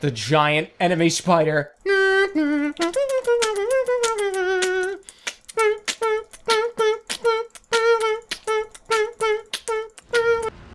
the giant enemy spider.